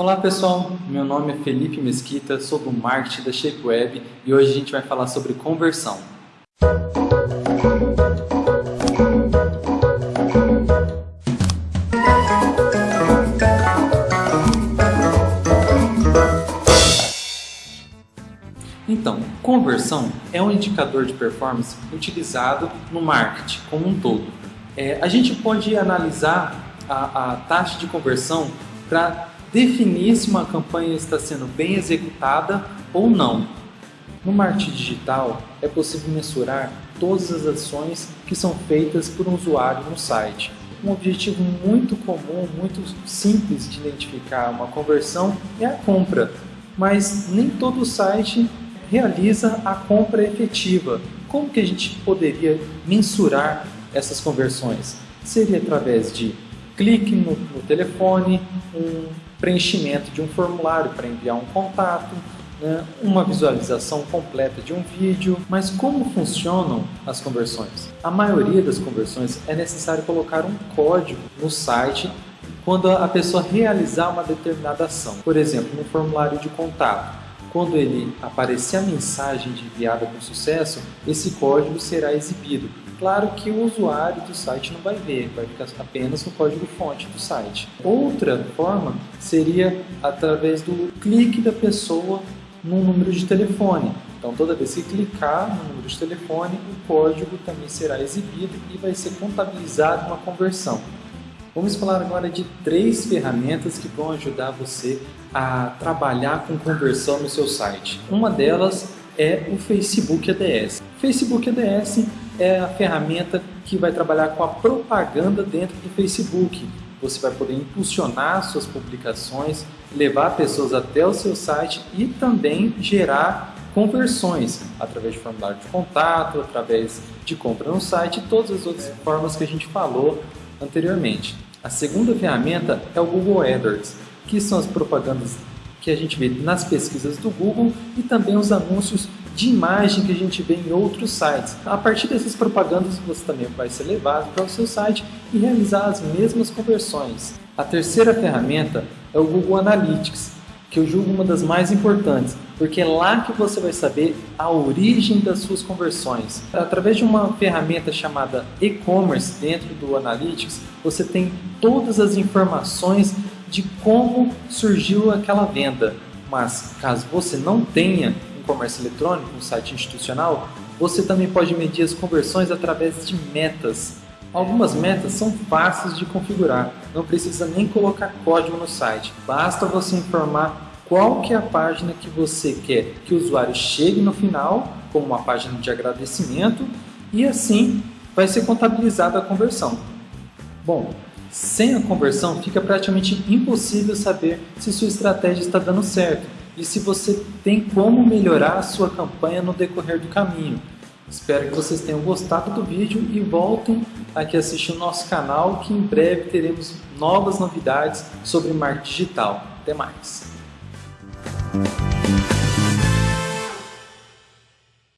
Olá pessoal, meu nome é Felipe Mesquita, sou do marketing da ShapeWeb e hoje a gente vai falar sobre conversão. Então, conversão é um indicador de performance utilizado no marketing como um todo. É, a gente pode analisar a, a taxa de conversão para definir se uma campanha está sendo bem executada ou não. No marketing digital, é possível mensurar todas as ações que são feitas por um usuário no site. Um objetivo muito comum, muito simples de identificar uma conversão é a compra, mas nem todo site realiza a compra efetiva. Como que a gente poderia mensurar essas conversões? Seria através de clique no, no telefone, um preenchimento de um formulário para enviar um contato, né, uma visualização completa de um vídeo. Mas como funcionam as conversões? A maioria das conversões é necessário colocar um código no site quando a pessoa realizar uma determinada ação. Por exemplo, no formulário de contato. Quando ele aparecer a mensagem de enviada com sucesso, esse código será exibido. Claro que o usuário do site não vai ver, vai ficar apenas no código-fonte do site. Outra forma seria através do clique da pessoa no número de telefone. Então, toda vez que clicar no número de telefone, o código também será exibido e vai ser contabilizado uma conversão. Vamos falar agora de três ferramentas que vão ajudar você a trabalhar com conversão no seu site. Uma delas é o Facebook ADS. Facebook ADS é a ferramenta que vai trabalhar com a propaganda dentro do Facebook. Você vai poder impulsionar suas publicações, levar pessoas até o seu site e também gerar conversões através de formulário de contato, através de compra no site e todas as outras formas que a gente falou anteriormente. A segunda ferramenta é o Google AdWords, que são as propagandas que a gente vê nas pesquisas do Google e também os anúncios de imagem que a gente vê em outros sites. A partir dessas propagandas você também vai ser levado para o seu site e realizar as mesmas conversões. A terceira ferramenta é o Google Analytics, que eu julgo uma das mais importantes, porque é lá que você vai saber a origem das suas conversões. Através de uma ferramenta chamada e-commerce dentro do Analytics, você tem todas as informações de como surgiu aquela venda. Mas caso você não tenha um comércio eletrônico, um site institucional, você também pode medir as conversões através de metas. Algumas metas são fáceis de configurar, não precisa nem colocar código no site, basta você informar qual que é a página que você quer que o usuário chegue no final, como uma página de agradecimento, e assim vai ser contabilizada a conversão. Bom, sem a conversão, fica praticamente impossível saber se sua estratégia está dando certo e se você tem como melhorar a sua campanha no decorrer do caminho. Espero que vocês tenham gostado do vídeo e voltem aqui assistir o nosso canal que em breve teremos novas novidades sobre marketing digital. Até mais!